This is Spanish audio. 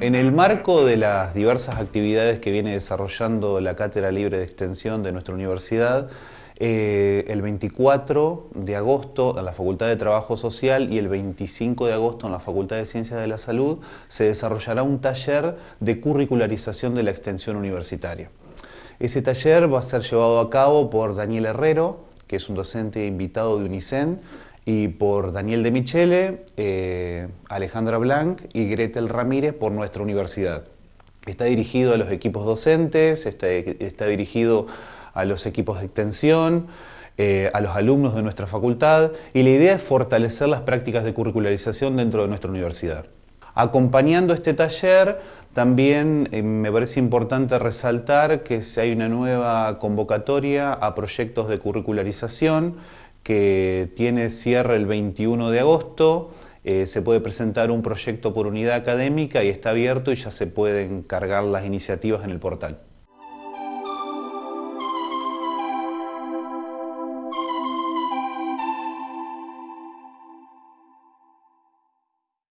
En el marco de las diversas actividades que viene desarrollando la Cátedra Libre de Extensión de nuestra universidad, eh, el 24 de agosto en la Facultad de Trabajo Social y el 25 de agosto en la Facultad de Ciencias de la Salud se desarrollará un taller de curricularización de la extensión universitaria. Ese taller va a ser llevado a cabo por Daniel Herrero, que es un docente invitado de UNICEN, y por Daniel de Michele, eh, Alejandra Blanc y Gretel Ramírez por nuestra universidad. Está dirigido a los equipos docentes, está, dirigido a los equipos de extensión, eh, a los alumnos de nuestra facultad y la idea es fortalecer las prácticas de curricularización dentro de nuestra universidad. Acompañando este taller, también eh, me parece importante resaltar que hay una nueva convocatoria a proyectos de curricularización que tiene cierre el 21 de agosto, eh, se puede presentar un proyecto por unidad académica y está abierto y ya se pueden cargar las iniciativas en el portal.